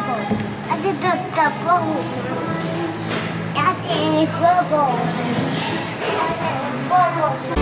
bubble. I did the, the bubble. That's bubble. That's bubble.